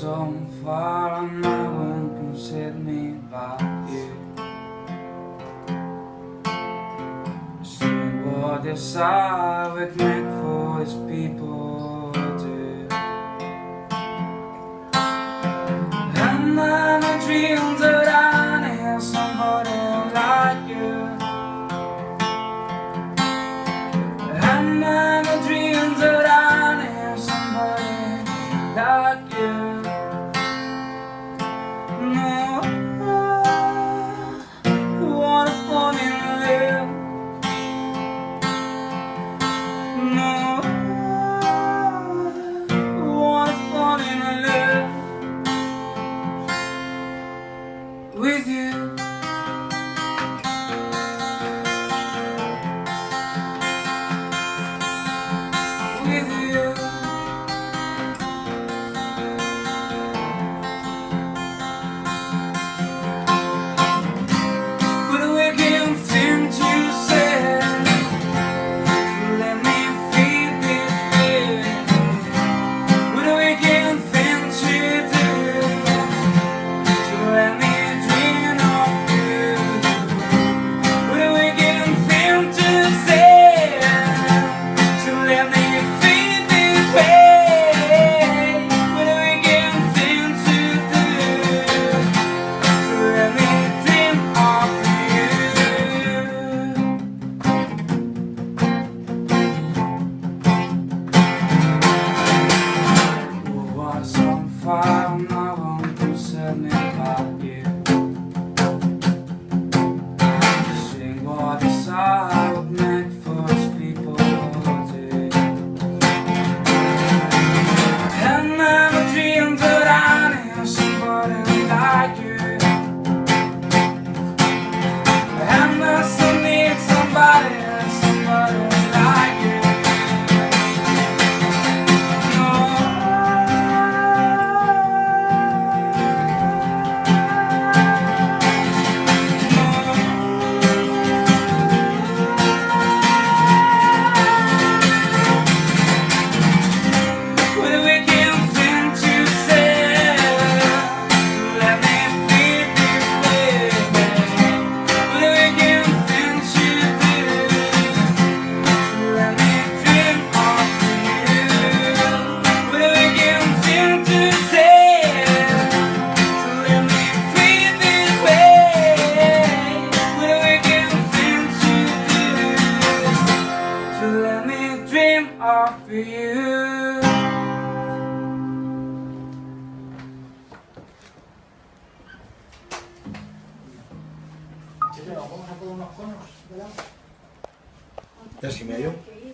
so far and no one can set me back you. See what the would make for his people do And then I dreamed that I knew somebody like you And then You. ¿Qué vamos a poner unos conos, ¿verdad? ¿Tres y medio?